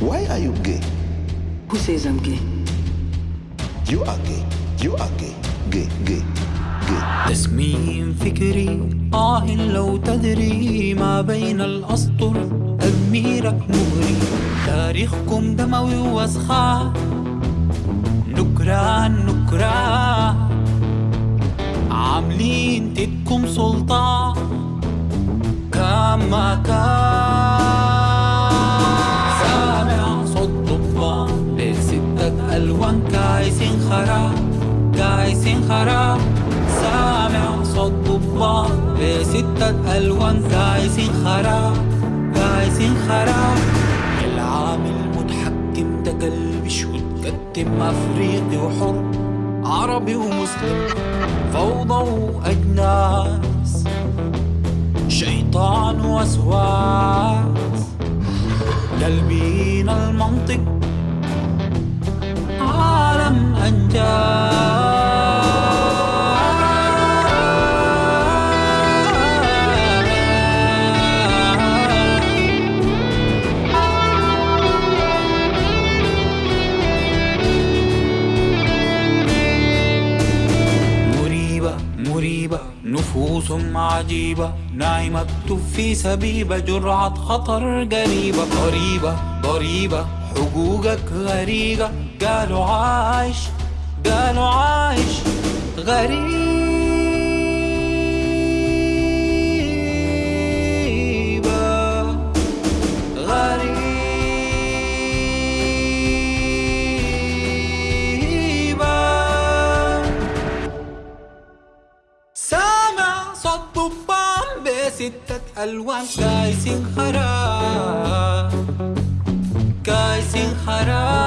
Why are you gay? Who says I'm gay? You are gay. You are gay. Gay, gay, gay. تسميم فكري آه لو تدري ما بين الأسطر تدميرك مغري تاريخكم دموي وسخاء نكران نكران عاملين تدكم سلطان كما كان خراب كايسين خراب. سامع صوت ضبان بستة ألوان كايسين خراب كايسين خراب. العامل المتحكم ده قلبش وتقدم أفريقي وحر عربي ومسلم فوضى وأجناس. شيطان وسواس. قلبين المنطق نفوس عجيبة نايمة في سبيبة جرعة خطر قريبة. ضريبة ضريبة حقوقك غريقة. قالوا عايش قالوا عايش غريبة بستة ألوان كايسين خراب كايسين خراب